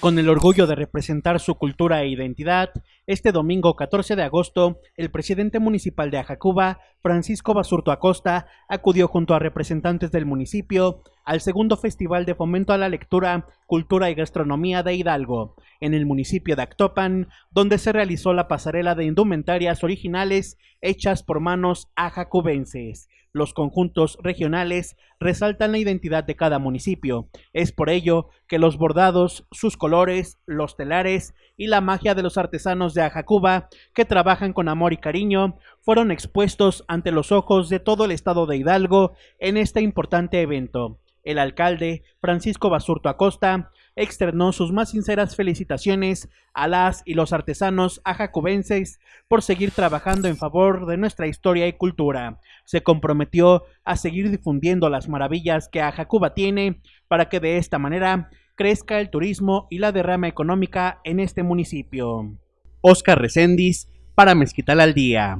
Con el orgullo de representar su cultura e identidad, este domingo 14 de agosto, el presidente municipal de Ajacuba, Francisco Basurto Acosta, acudió junto a representantes del municipio al segundo Festival de Fomento a la Lectura, Cultura y Gastronomía de Hidalgo, en el municipio de Actopan, donde se realizó la pasarela de indumentarias originales hechas por manos ajacubenses. Los conjuntos regionales resaltan la identidad de cada municipio. Es por ello que los bordados, sus colores, los telares y la magia de los artesanos de Ajacuba, que trabajan con amor y cariño, fueron expuestos ante los ojos de todo el estado de Hidalgo en este importante evento. El alcalde, Francisco Basurto Acosta, externó sus más sinceras felicitaciones a las y los artesanos ajacubenses por seguir trabajando en favor de nuestra historia y cultura. Se comprometió a seguir difundiendo las maravillas que Ajacuba tiene para que de esta manera crezca el turismo y la derrama económica en este municipio. Oscar Recendis para Mezquital al Día.